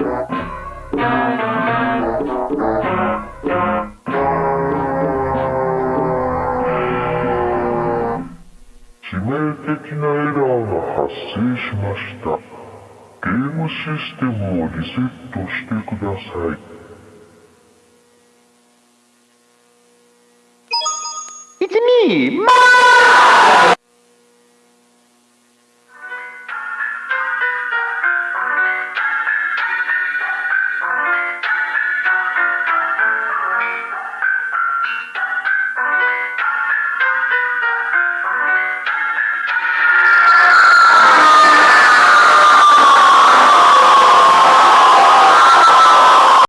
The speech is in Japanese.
致命的なエラーが発生しましたゲームシステムをリセットしてください It's me!